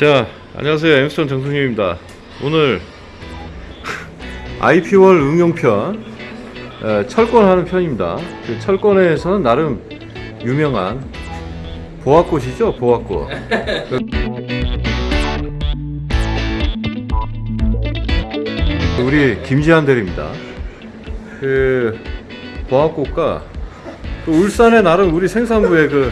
자 안녕하세요. 엠스톤 정승님입니다. 오늘 IP월 응용편 에, 철권하는 편입니다. 그 철권에서는 나름 유명한 보아꽃이죠 보아꽃. 그 우리 김지한 대리입니다. 그 보아꽃과 그 울산에 나름 우리 생산부의 그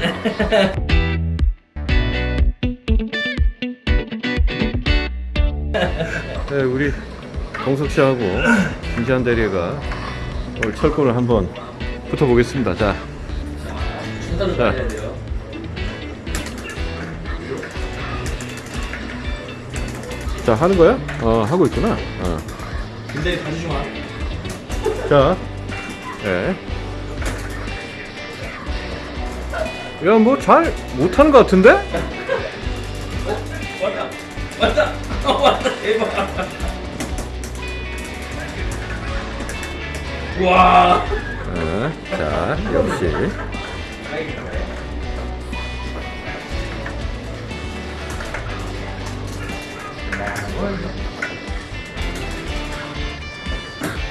네, 우리 동석 씨하고 김지한 대리가 오늘 철권을 한번 붙어보겠습니다. 자, 자. 자 하는 거야? 어 하고 있구나. 어. 근데 봐주지 마. 자, 예. 야, 뭐 잘 못하는 것 같은데? 왔다. 왔다. 어, 왔다. 대박. 와. 어, 자, 역시.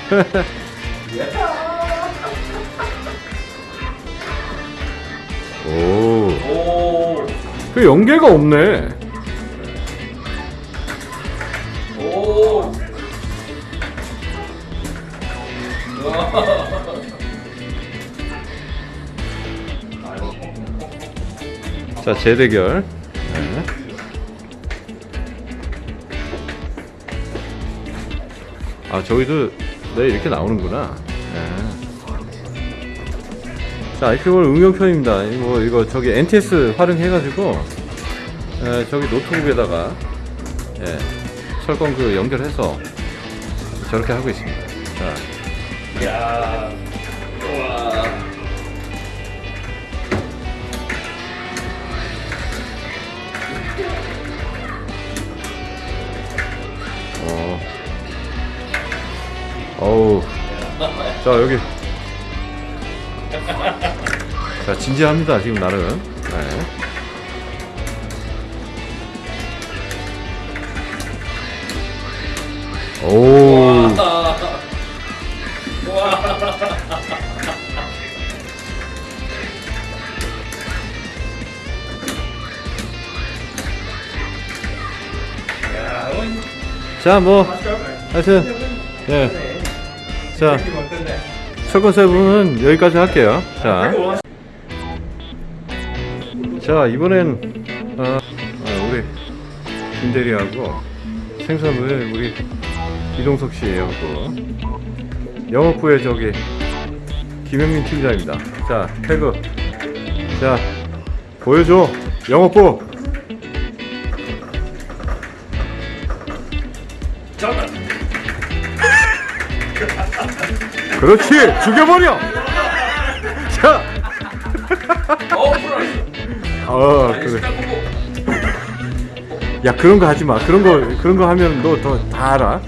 오, 오. 그 연계가 없네. 자, 재대결. 네. 아, 저기도 네, 이렇게 나오는구나. 네. 자, IP월 응용편입니다. 이거, 이거 저기 NTS 활용해가지고, 에, 저기 노트북에다가, 예, 철권 그 연결해서 저렇게 하고 있습니다. 자, 야. 와. 어. 어우. 자, 여기. 자, 진지합니다, 지금 나름. 네. 오. 자, 뭐, 하여튼, 예. 자, 철권 세븐은 여기까지 할게요. 자. 자, 이번엔, 어, 어, 우리 김대리하고 생산부의 우리 이동석 씨하고 영업부의 저기 김영민 팀장입니다. 자, 태그. 자, 보여줘. 영업부. 그렇지. 죽여버려. 자. 어. 어, 그래. 야 그런 거 하지 마. 그런 거 그런 거 하면 너 더 다 알아.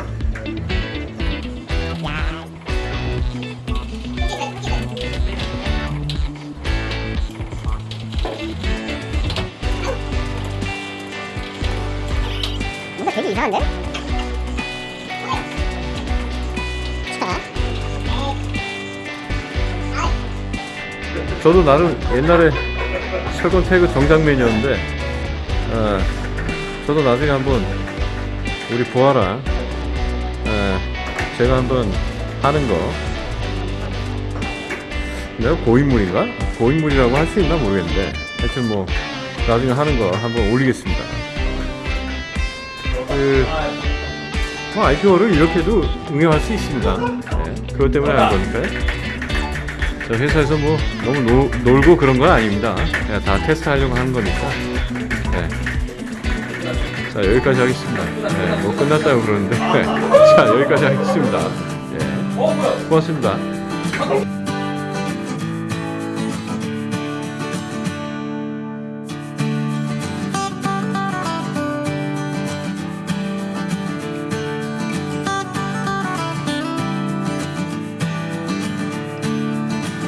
되게 이상한데? 저도 나름 옛날에 철권 태그 정장맨이었는데, 어, 저도 나중에 한번 우리 보아랑 어, 제가 한번 하는 거. 내가 고인물인가? 고인물이라고 할 수 있나 모르겠는데, 하여튼 뭐 나중에 하는 거 한번 올리겠습니다. 그 뭐 IPO를 이렇게도 응용할 수 있습니다. 네, 그것 때문에 한 거니까요. 저 회사에서 뭐 너무 노, 놀고 그런 건 아닙니다. 그냥 다 테스트 하려고 하는 거니까. 네. 자 여기까지 하겠습니다. 네, 뭐 끝났다고 그러는데 자 여기까지 하겠습니다. 예, 어, 뭐야? 고맙습니다.